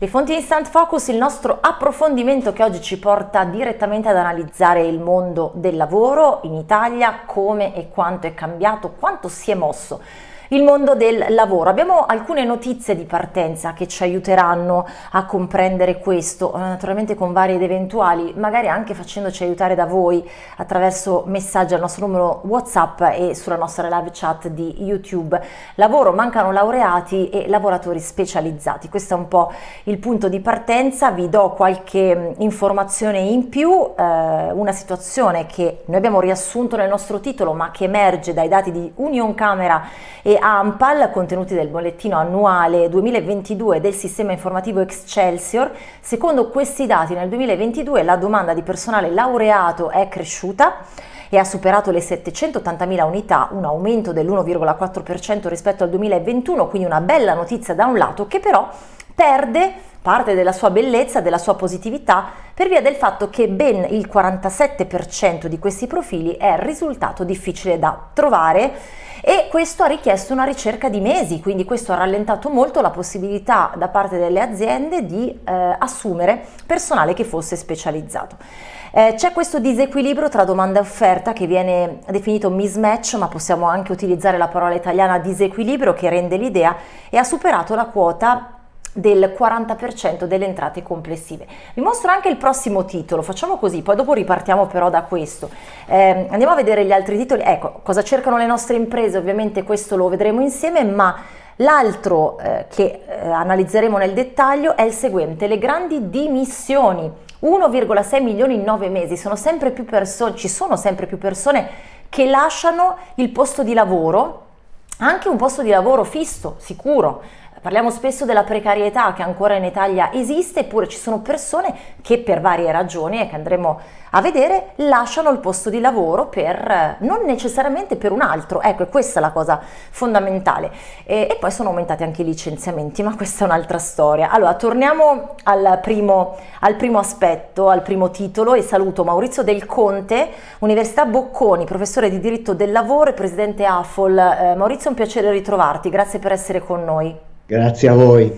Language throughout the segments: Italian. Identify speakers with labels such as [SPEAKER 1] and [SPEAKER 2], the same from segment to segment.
[SPEAKER 1] Le fonti Instant Focus, il nostro approfondimento che oggi ci porta direttamente ad analizzare il mondo del lavoro in Italia, come e quanto è cambiato, quanto si è mosso il mondo del lavoro. Abbiamo alcune notizie di partenza che ci aiuteranno a comprendere questo, eh, naturalmente con vari ed eventuali, magari anche facendoci aiutare da voi attraverso messaggi al nostro numero WhatsApp e sulla nostra live chat di YouTube. Lavoro, mancano laureati e lavoratori specializzati. Questo è un po' il punto di partenza, vi do qualche mm, informazione in più, eh, una situazione che noi abbiamo riassunto nel nostro titolo ma che emerge dai dati di Union Camera e AMPAL contenuti del bollettino annuale 2022 del sistema informativo Excelsior. Secondo questi dati nel 2022 la domanda di personale laureato è cresciuta e ha superato le 780.000 unità, un aumento dell'1,4% rispetto al 2021, quindi una bella notizia da un lato che però perde parte della sua bellezza, della sua positività, per via del fatto che ben il 47% di questi profili è risultato difficile da trovare e questo ha richiesto una ricerca di mesi, quindi questo ha rallentato molto la possibilità da parte delle aziende di eh, assumere personale che fosse specializzato. Eh, C'è questo disequilibrio tra domanda e offerta che viene definito mismatch, ma possiamo anche utilizzare la parola italiana disequilibrio che rende l'idea e ha superato la quota del 40% delle entrate complessive. Vi mostro anche il prossimo titolo, facciamo così, poi dopo ripartiamo però da questo. Eh, andiamo a vedere gli altri titoli, ecco, cosa cercano le nostre imprese, ovviamente questo lo vedremo insieme, ma l'altro eh, che eh, analizzeremo nel dettaglio è il seguente, le grandi dimissioni, 1,6 milioni in 9 mesi, sono sempre più persone, ci sono sempre più persone che lasciano il posto di lavoro, anche un posto di lavoro fisso, sicuro, Parliamo spesso della precarietà che ancora in Italia esiste, eppure ci sono persone che per varie ragioni, che andremo a vedere, lasciano il posto di lavoro per, non necessariamente per un altro. Ecco, è questa la cosa fondamentale. E, e poi sono aumentati anche i licenziamenti, ma questa è un'altra storia. Allora, torniamo al primo, al primo aspetto, al primo titolo e saluto Maurizio Del Conte, Università Bocconi, professore di diritto del lavoro e presidente AFOL. Eh, Maurizio, è un piacere ritrovarti, grazie per essere con noi.
[SPEAKER 2] Grazie a voi.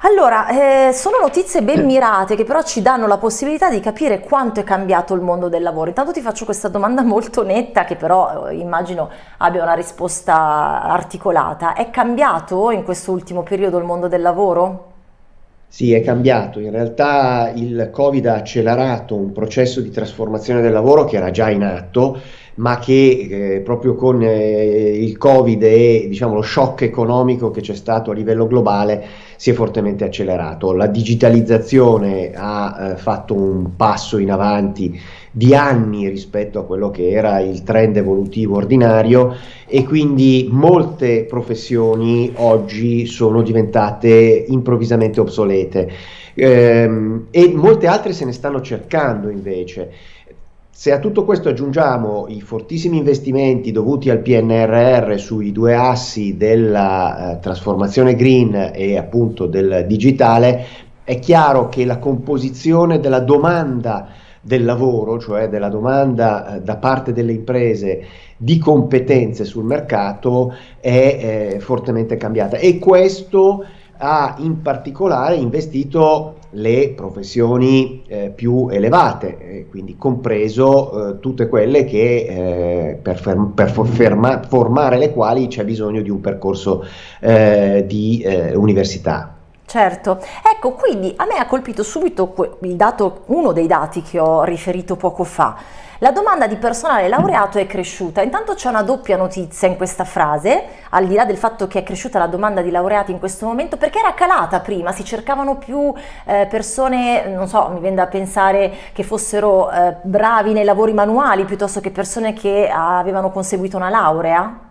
[SPEAKER 1] Allora, eh, sono notizie ben mirate che però ci danno la possibilità di capire quanto è cambiato il mondo del lavoro. Intanto ti faccio questa domanda molto netta che però eh, immagino abbia una risposta articolata. È cambiato in questo ultimo periodo il mondo del lavoro?
[SPEAKER 2] Sì, è cambiato. In realtà il Covid ha accelerato un processo di trasformazione del lavoro che era già in atto ma che eh, proprio con eh, il Covid e diciamo, lo shock economico che c'è stato a livello globale si è fortemente accelerato. La digitalizzazione ha eh, fatto un passo in avanti di anni rispetto a quello che era il trend evolutivo ordinario e quindi molte professioni oggi sono diventate improvvisamente obsolete ehm, e molte altre se ne stanno cercando invece. Se a tutto questo aggiungiamo i fortissimi investimenti dovuti al PNRR sui due assi della eh, trasformazione green e appunto del digitale, è chiaro che la composizione della domanda del lavoro, cioè della domanda eh, da parte delle imprese di competenze sul mercato, è eh, fortemente cambiata. E questo ha in particolare investito le professioni eh, più elevate, eh, quindi compreso eh, tutte quelle che, eh, per, ferm per ferma formare le quali c'è bisogno di un percorso eh, di eh, università.
[SPEAKER 1] Certo, ecco quindi a me ha colpito subito dato, uno dei dati che ho riferito poco fa, la domanda di personale laureato è cresciuta, intanto c'è una doppia notizia in questa frase, al di là del fatto che è cresciuta la domanda di laureati in questo momento, perché era calata prima, si cercavano più eh, persone, non so, mi viene da pensare che fossero eh, bravi nei lavori manuali piuttosto che persone che avevano conseguito una laurea?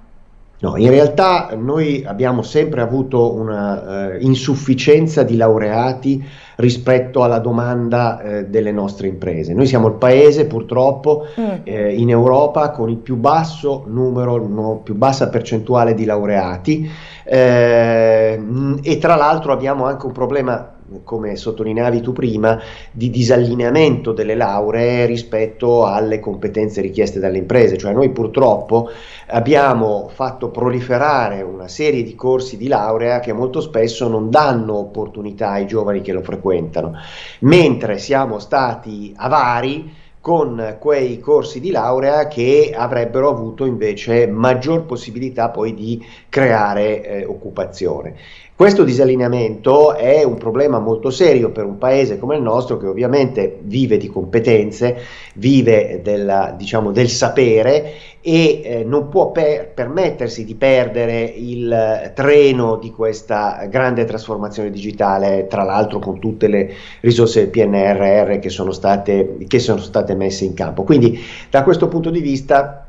[SPEAKER 2] No, in realtà noi abbiamo sempre avuto una uh, insufficienza di laureati rispetto alla domanda uh, delle nostre imprese. Noi siamo il paese purtroppo mm. eh, in Europa con il più basso numero, no, più bassa percentuale di laureati eh, e tra l'altro abbiamo anche un problema come sottolineavi tu prima, di disallineamento delle lauree rispetto alle competenze richieste dalle imprese, cioè noi purtroppo abbiamo fatto proliferare una serie di corsi di laurea che molto spesso non danno opportunità ai giovani che lo frequentano, mentre siamo stati avari con quei corsi di laurea che avrebbero avuto invece maggior possibilità poi di creare eh, occupazione. Questo disallineamento è un problema molto serio per un paese come il nostro che ovviamente vive di competenze, vive della, diciamo, del sapere e eh, non può per permettersi di perdere il treno di questa grande trasformazione digitale, tra l'altro con tutte le risorse del PNRR che sono state, che sono state messe in campo. Quindi da questo punto di vista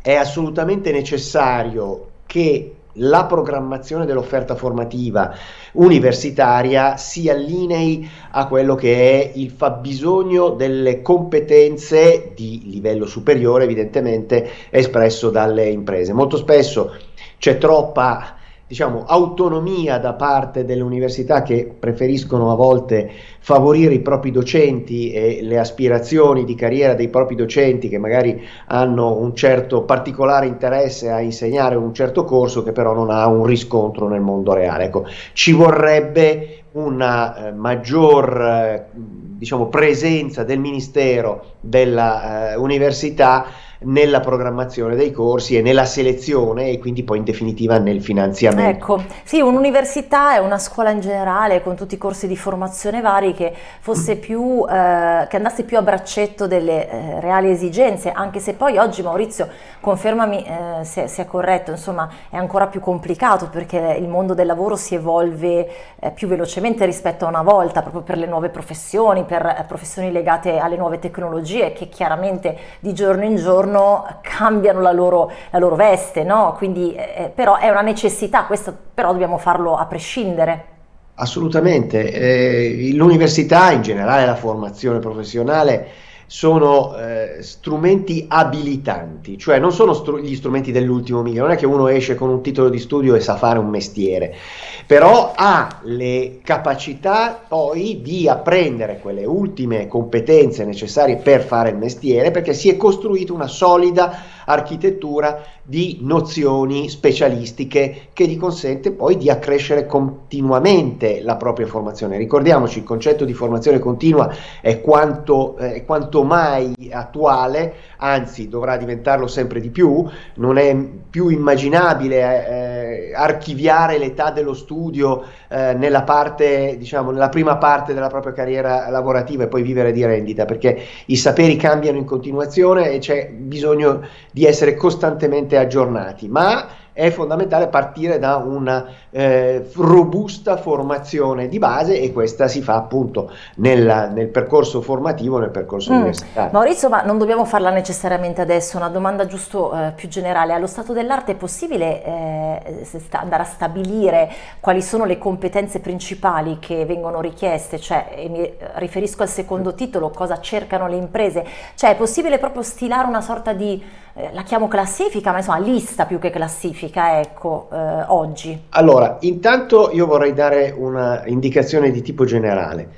[SPEAKER 2] è assolutamente necessario che la programmazione dell'offerta formativa universitaria si allinei a quello che è il fabbisogno delle competenze di livello superiore, evidentemente espresso dalle imprese. Molto spesso c'è troppa diciamo, autonomia da parte delle università che preferiscono a volte favorire i propri docenti e le aspirazioni di carriera dei propri docenti che magari hanno un certo particolare interesse a insegnare un certo corso che però non ha un riscontro nel mondo reale. Ecco, ci vorrebbe una eh, maggior eh, diciamo, presenza del Ministero dell'Università eh, nella programmazione dei corsi e nella selezione e quindi poi in definitiva nel finanziamento.
[SPEAKER 1] Ecco, sì, un'università è una scuola in generale con tutti i corsi di formazione vari che più, eh, che andasse più a braccetto delle eh, reali esigenze, anche se poi oggi Maurizio, confermami eh, se, è corretto, insomma è ancora più complicato perché il mondo del lavoro si evolve eh, più velocemente rispetto a una volta, proprio per le nuove professioni, per eh, professioni legate alle nuove tecnologie che chiaramente di giorno in giorno giorno cambiano la loro, la loro veste, no? Quindi eh, eh, però è una necessità, questo però dobbiamo farlo a prescindere.
[SPEAKER 2] Assolutamente, eh, l'università in generale la formazione professionale sono eh, strumenti abilitanti, cioè non sono str gli strumenti dell'ultimo miglio, non è che uno esce con un titolo di studio e sa fare un mestiere, però ha le capacità poi di apprendere quelle ultime competenze necessarie per fare il mestiere perché si è costruita una solida architettura di nozioni specialistiche che gli consente poi di accrescere continuamente la propria formazione. Ricordiamoci, il concetto di formazione continua è quanto, eh, quanto mai attuale, anzi dovrà diventarlo sempre di più, non è più immaginabile eh, archiviare l'età dello studio eh, nella parte, diciamo, nella prima parte della propria carriera lavorativa e poi vivere di rendita, perché i saperi cambiano in continuazione e c'è bisogno di essere costantemente aggiornati, ma è fondamentale partire da una eh, robusta formazione di base e questa si fa appunto nel, nel percorso formativo, nel percorso mm. universitario.
[SPEAKER 1] Maurizio, ma non dobbiamo farla necessariamente adesso, una domanda giusto eh, più generale. Allo stato dell'arte è possibile eh, andare a stabilire quali sono le competenze principali che vengono richieste? Cioè, mi riferisco al secondo titolo, cosa cercano le imprese? Cioè, è possibile proprio stilare una sorta di, eh, la chiamo classifica, ma insomma lista più che classifica, ecco, eh, oggi?
[SPEAKER 2] Allora, allora, intanto io vorrei dare una indicazione di tipo generale.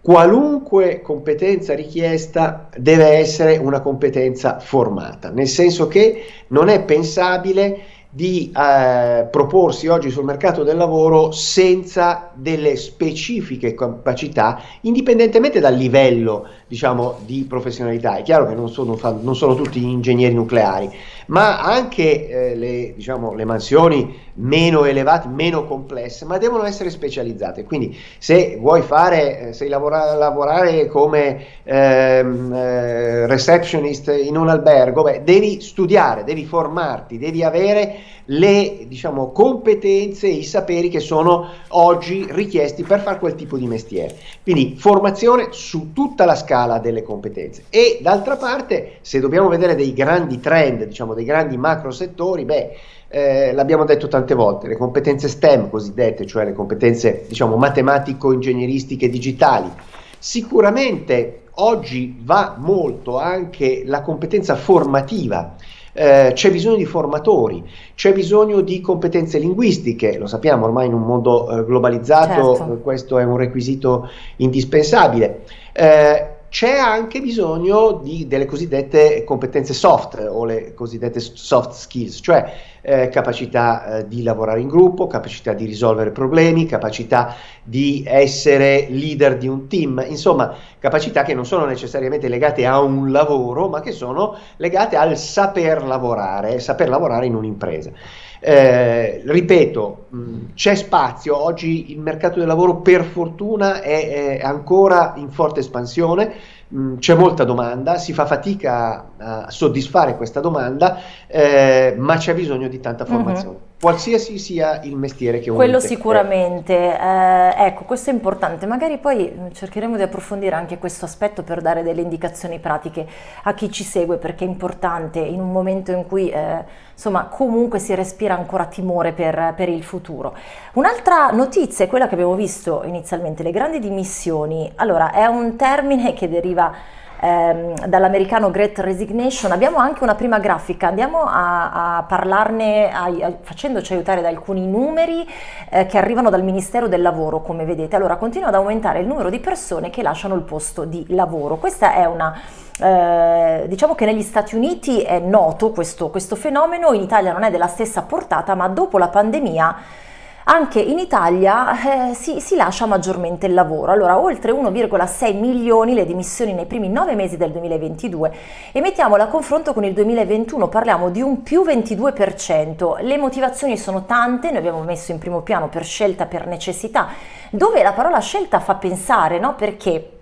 [SPEAKER 2] Qualunque competenza richiesta deve essere una competenza formata, nel senso che non è pensabile di eh, proporsi oggi sul mercato del lavoro senza delle specifiche capacità, indipendentemente dal livello diciamo, di professionalità. È chiaro che non sono, non sono tutti ingegneri nucleari, ma anche eh, le, diciamo, le mansioni meno elevate, meno complesse, ma devono essere specializzate. Quindi se vuoi fare, eh, se lavora, lavorare come ehm, eh, receptionist in un albergo, beh, devi studiare, devi formarti, devi avere le diciamo, competenze e i saperi che sono oggi richiesti per fare quel tipo di mestiere. Quindi formazione su tutta la scala delle competenze. E d'altra parte, se dobbiamo vedere dei grandi trend, diciamo dei grandi macro settori, beh, eh, l'abbiamo detto tante volte, le competenze STEM cosiddette, cioè le competenze diciamo matematico-ingegneristiche digitali, sicuramente oggi va molto anche la competenza formativa eh, c'è bisogno di formatori, c'è bisogno di competenze linguistiche, lo sappiamo ormai in un mondo eh, globalizzato certo. questo è un requisito indispensabile. Eh, c'è anche bisogno di, delle cosiddette competenze soft o le cosiddette soft skills, cioè eh, capacità eh, di lavorare in gruppo, capacità di risolvere problemi, capacità di essere leader di un team, insomma capacità che non sono necessariamente legate a un lavoro, ma che sono legate al saper lavorare, saper lavorare in un'impresa. Eh, ripeto, c'è spazio, oggi il mercato del lavoro per fortuna è, è ancora in forte espansione, c'è molta domanda, si fa fatica a soddisfare questa domanda, eh, ma c'è bisogno di tanta formazione. Uh-huh qualsiasi sia il mestiere che uno
[SPEAKER 1] Quello sicuramente, eh, ecco questo è importante, magari poi mm, cercheremo di approfondire anche questo aspetto per dare delle indicazioni pratiche a chi ci segue perché è importante in un momento in cui eh, insomma comunque si respira ancora timore per, per il futuro. Un'altra notizia è quella che abbiamo visto inizialmente, le grandi dimissioni, allora è un termine che deriva ehm, dall'americano Great Resignation. Abbiamo anche una prima grafica, andiamo a, a parlarne a, a, facendoci aiutare da alcuni numeri eh, che arrivano dal Ministero del Lavoro, come vedete. Allora continua ad aumentare il numero di persone che lasciano il posto di lavoro. Questa è una eh, diciamo che negli Stati Uniti è noto questo, questo fenomeno, in Italia non è della stessa portata, ma dopo la pandemia anche in Italia eh, si, si, lascia maggiormente il lavoro. Allora, oltre 1,6 milioni le dimissioni nei primi nove mesi del 2022 e mettiamola a confronto con il 2021, parliamo di un più 22%. Le motivazioni sono tante, noi abbiamo messo in primo piano per scelta, per necessità, dove la parola scelta fa pensare, no? Perché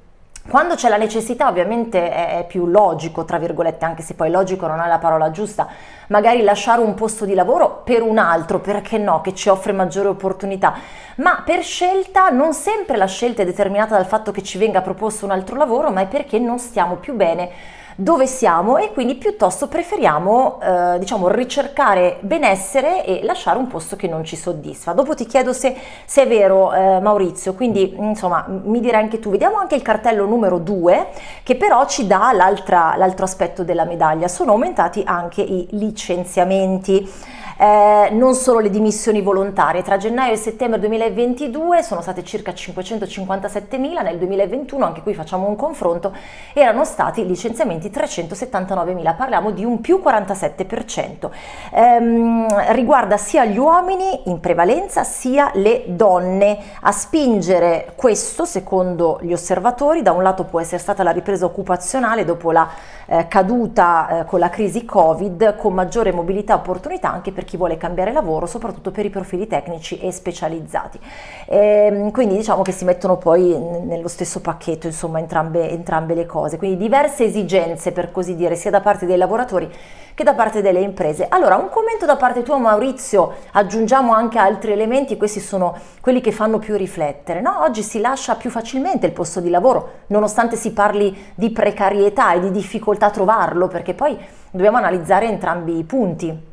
[SPEAKER 1] quando c'è la necessità ovviamente è, più logico, tra virgolette, anche se poi logico non è la parola giusta, magari lasciare un posto di lavoro per un altro, perché no, che ci offre maggiori opportunità, ma per scelta non sempre la scelta è determinata dal fatto che ci venga proposto un altro lavoro, ma è perché non stiamo più bene dove siamo e quindi piuttosto preferiamo eh, diciamo ricercare benessere e lasciare un posto che non ci soddisfa. Dopo ti chiedo se, se è vero eh, Maurizio, quindi insomma mi direi anche tu, vediamo anche il cartello numero 2 che però ci dà l'altro aspetto della medaglia, sono aumentati anche i licenziamenti eh, non solo le dimissioni volontarie. Tra gennaio e settembre 2022 sono state circa 557.000, nel 2021, anche qui facciamo un confronto, erano stati licenziamenti 379.000, parliamo di un più 47%. Ehm, riguarda sia gli uomini in prevalenza sia le donne. A spingere questo, secondo gli osservatori, da un lato può essere stata la ripresa occupazionale dopo la eh, caduta eh, con la crisi Covid, con maggiore mobilità e opportunità anche per chi vuole cambiare lavoro, soprattutto per i profili tecnici e specializzati. E, ehm, quindi diciamo che si mettono poi nello stesso pacchetto insomma entrambe, entrambe le cose, quindi diverse esigenze per così dire sia da parte dei lavoratori che da parte delle imprese. Allora, un commento da parte tua Maurizio, aggiungiamo anche altri elementi, questi sono quelli che fanno più riflettere. No? Oggi si lascia più facilmente il posto di lavoro, nonostante si parli di precarietà e di difficoltà a trovarlo, perché poi dobbiamo analizzare entrambi i punti.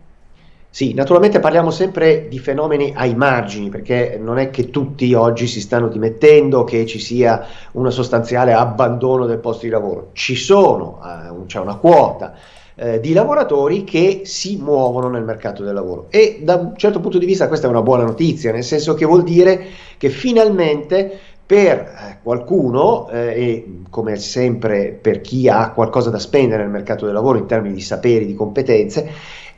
[SPEAKER 2] Sì, naturalmente parliamo sempre di fenomeni ai margini, perché non è che tutti oggi si stanno dimettendo, che ci sia un sostanziale abbandono del posto di lavoro. Ci sono, eh, c'è una quota eh, di lavoratori che si muovono nel mercato del lavoro e da un certo punto di vista questa è una buona notizia, nel senso che vuol dire che finalmente per eh, qualcuno, eh, e come sempre per chi ha qualcosa da spendere nel mercato del lavoro in termini di saperi, di competenze,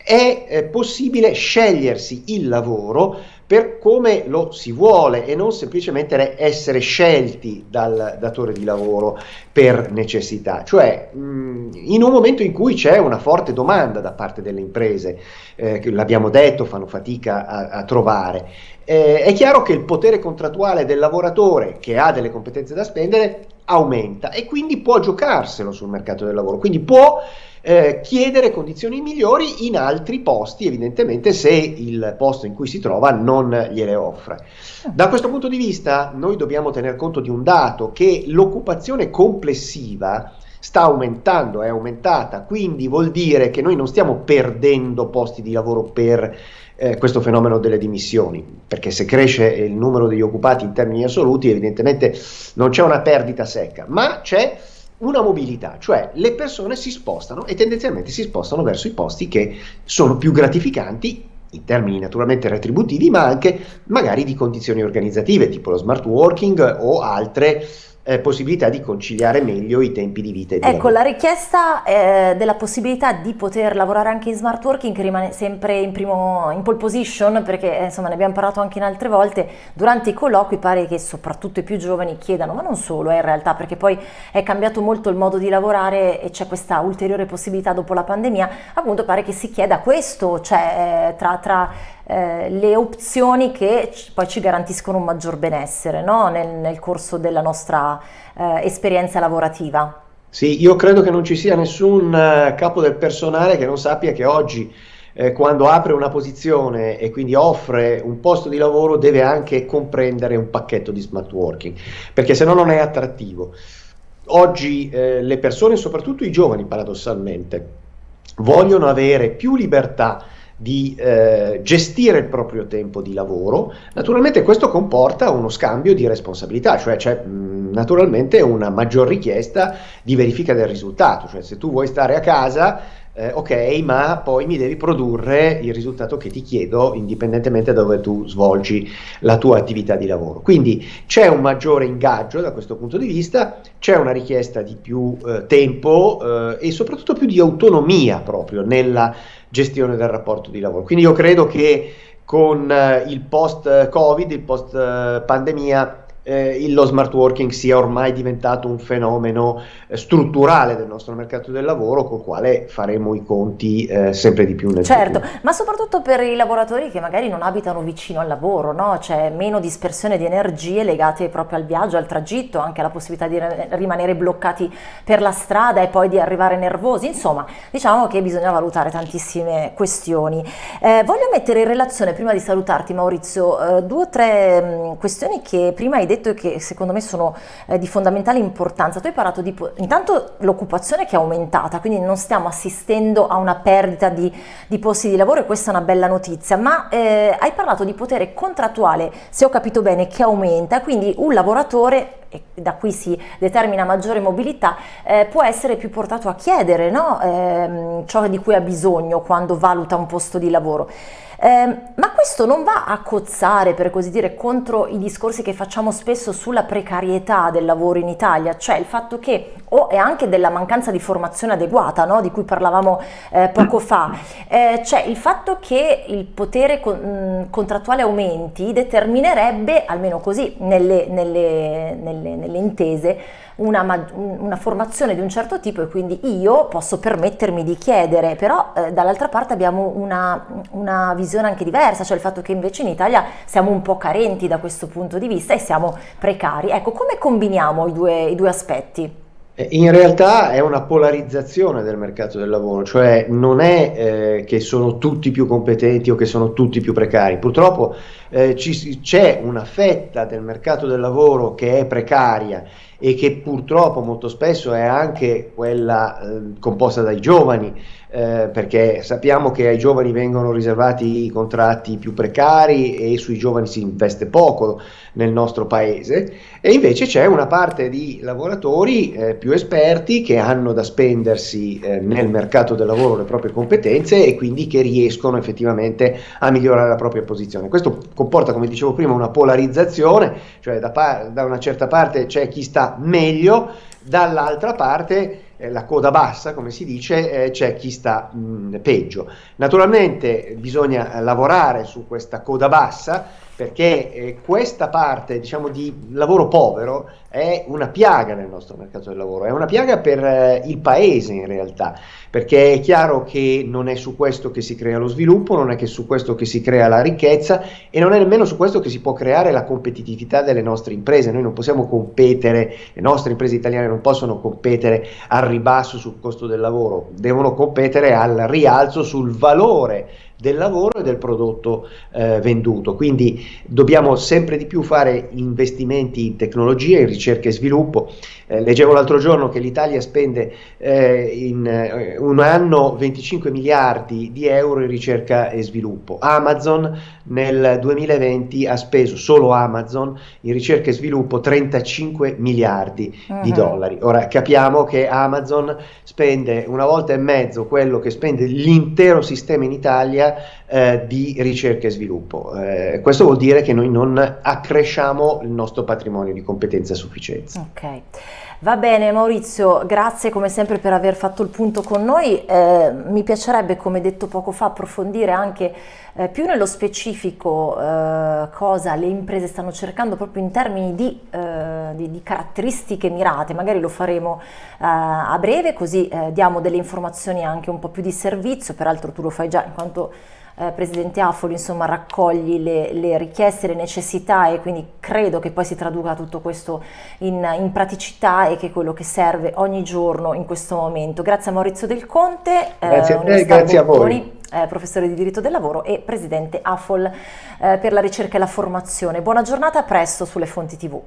[SPEAKER 2] è eh, possibile scegliersi il lavoro per come lo si vuole e non semplicemente essere scelti dal datore di lavoro per necessità, cioè mh, in un momento in cui c'è una forte domanda da parte delle imprese, eh, che l'abbiamo detto, fanno fatica a, a trovare. Eh, è chiaro che il potere contrattuale del lavoratore che ha delle competenze da spendere aumenta e quindi può giocarselo sul mercato del lavoro, quindi può eh, chiedere condizioni migliori in altri posti, evidentemente se il posto in cui si trova non gliele offre. Da questo punto di vista noi dobbiamo tener conto di un dato che l'occupazione complessiva sta aumentando, è aumentata, quindi vuol dire che noi non stiamo perdendo posti di lavoro per eh, questo fenomeno delle dimissioni, perché se cresce il numero degli occupati in termini assoluti evidentemente non c'è una perdita secca, ma c'è una mobilità, cioè le persone si spostano e tendenzialmente si spostano verso i posti che sono più gratificanti in termini naturalmente retributivi, ma anche magari di condizioni organizzative, tipo lo smart working o altre eh, possibilità di conciliare meglio i tempi di vita. E di
[SPEAKER 1] ecco,
[SPEAKER 2] lavoro.
[SPEAKER 1] la richiesta eh, della possibilità di poter lavorare anche in smart working rimane sempre in, primo, in pole position perché eh, insomma ne abbiamo parlato anche in altre volte, durante i colloqui pare che soprattutto i più giovani chiedano, ma non solo eh, in realtà perché poi è cambiato molto il modo di lavorare e c'è questa ulteriore possibilità dopo la pandemia, appunto pare che si chieda questo, cioè eh, tra, tra eh, le opzioni che poi ci garantiscono un maggior benessere no? nel, nel, corso della nostra eh, esperienza lavorativa.
[SPEAKER 2] Sì, io credo che non ci sia nessun uh, capo del personale che non sappia che oggi eh, quando apre una posizione e quindi offre un posto di lavoro deve anche comprendere un pacchetto di smart working, perché se no non è attrattivo. Oggi eh, le persone, soprattutto i giovani paradossalmente, vogliono avere più libertà di eh, gestire il proprio tempo di lavoro, naturalmente questo comporta uno scambio di responsabilità, cioè c'è mh, naturalmente una maggior richiesta di verifica del risultato, cioè se tu vuoi stare a casa eh, ok, ma poi mi devi produrre il risultato che ti chiedo indipendentemente da dove tu svolgi la tua attività di lavoro. Quindi c'è un maggiore ingaggio da questo punto di vista, c'è una richiesta di più eh, tempo eh, e soprattutto più di autonomia proprio nella gestione del rapporto di lavoro. Quindi io credo che con eh, il post-Covid, il post-pandemia, eh, lo smart working sia ormai diventato un fenomeno eh, strutturale del nostro mercato del lavoro col quale faremo i conti eh, sempre di più nel
[SPEAKER 1] certo,
[SPEAKER 2] futuro.
[SPEAKER 1] ma soprattutto per i lavoratori che magari non abitano vicino al lavoro, no? c'è meno dispersione di energie legate proprio al viaggio, al tragitto, anche alla possibilità di rimanere bloccati per la strada e poi di arrivare nervosi, insomma diciamo che bisogna valutare tantissime questioni. Eh, voglio mettere in relazione, prima di salutarti Maurizio, eh, due o tre mh, questioni che prima hai detto detto che secondo me sono eh, di fondamentale importanza. Tu hai parlato di intanto l'occupazione che è aumentata, quindi non stiamo assistendo a una perdita di, di posti di lavoro e questa è una bella notizia, ma eh, hai parlato di potere contrattuale, se ho capito bene, che aumenta, quindi un lavoratore da qui si determina maggiore mobilità, eh, può essere più portato a chiedere no? eh, ciò di cui ha bisogno quando valuta un posto di lavoro. Eh, ma questo non va a cozzare, per così dire, contro i discorsi che facciamo spesso sulla precarietà del lavoro in Italia, cioè il fatto che, o è anche della mancanza di formazione adeguata, no? di cui parlavamo eh, poco fa, eh, cioè il fatto che il potere con, mh, contrattuale aumenti determinerebbe, almeno così nelle, nelle, nelle, nelle intese, una, una, formazione di un certo tipo e quindi io posso permettermi di chiedere, però eh, dall'altra parte abbiamo una, una, visione anche diversa, cioè il fatto che invece in Italia siamo un po' carenti da questo punto di vista e siamo precari. Ecco, come combiniamo i due, i due aspetti?
[SPEAKER 2] Eh, in realtà è una polarizzazione del mercato del lavoro, cioè non è eh, che sono tutti più competenti o che sono tutti più precari. Purtroppo eh, ci, c'è una fetta del mercato del lavoro che è precaria e che purtroppo molto spesso è anche quella eh, composta dai giovani, eh, perché sappiamo che ai giovani vengono riservati i contratti più precari e sui giovani si investe poco nel nostro paese e invece c'è una parte di lavoratori eh, più esperti che hanno da spendersi eh, nel mercato del lavoro le proprie competenze e quindi che riescono effettivamente a migliorare la propria posizione. Questo comporta, come dicevo prima, una polarizzazione, cioè da, da una certa parte c'è chi sta meglio, dall'altra parte eh, la coda bassa, come si dice, eh, c'è chi sta mh, peggio. Naturalmente bisogna lavorare su questa coda bassa perché eh, questa parte diciamo, di lavoro povero è una piaga nel nostro mercato del lavoro, è una piaga per eh, il paese in realtà, perché è chiaro che non è su questo che si crea lo sviluppo, non è che su questo che si crea la ricchezza e non è nemmeno su questo che si può creare la competitività delle nostre imprese, noi non possiamo competere, le nostre imprese italiane non possono competere al ribasso sul costo del lavoro, devono competere al rialzo sul valore del lavoro e del prodotto eh, venduto. Quindi dobbiamo sempre di più fare investimenti in tecnologia, in ricerca e sviluppo. Eh, leggevo l'altro giorno che l'Italia spende eh, in eh, un anno 25 miliardi di euro in ricerca e sviluppo. Amazon nel 2020 ha speso solo Amazon in ricerca e sviluppo 35 miliardi uh -huh. di dollari. Ora capiamo che Amazon spende una volta e mezzo quello che spende l'intero sistema in Italia there eh, di ricerca e sviluppo. Eh, questo vuol dire che noi non accresciamo il nostro patrimonio di competenza a sufficienza.
[SPEAKER 1] Ok. Va bene Maurizio, grazie come sempre per aver fatto il punto con noi. Eh, mi piacerebbe, come detto poco fa, approfondire anche eh, più nello specifico eh, cosa le imprese stanno cercando proprio in termini di, eh, di, di caratteristiche mirate. Magari lo faremo eh, a breve, così diamo delle informazioni anche un po' più di servizio. Peraltro tu lo fai già in quanto eh, Presidente Afoli insomma raccogli le, le, richieste, le necessità e quindi credo che poi si traduca tutto questo in, in, praticità e che è quello che serve ogni giorno in questo momento. Grazie a Maurizio Del Conte,
[SPEAKER 2] eh, grazie eh, a te, grazie a voi.
[SPEAKER 1] Eh, professore di diritto del lavoro e Presidente AFOL eh, per la ricerca e la formazione. Buona giornata, a presto sulle fonti TV.